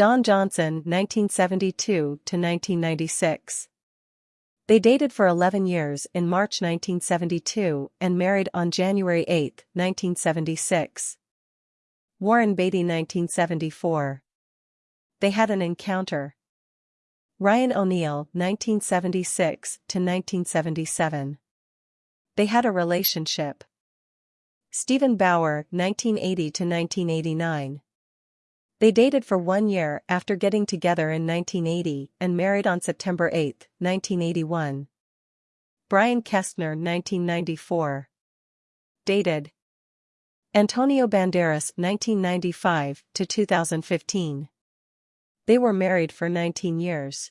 Don Johnson 1972 to 1996. They dated for 11 years in March 1972 and married on January 8, 1976. Warren Beatty 1974. They had an encounter. Ryan O'Neal 1976 to 1977. They had a relationship. Steven Bauer 1980 to 1989. They dated for one year after getting together in 1980 and married on September 8, 1981. Brian Kestner 1994. Dated. Antonio Banderas 1995 to 2015. They were married for 19 years.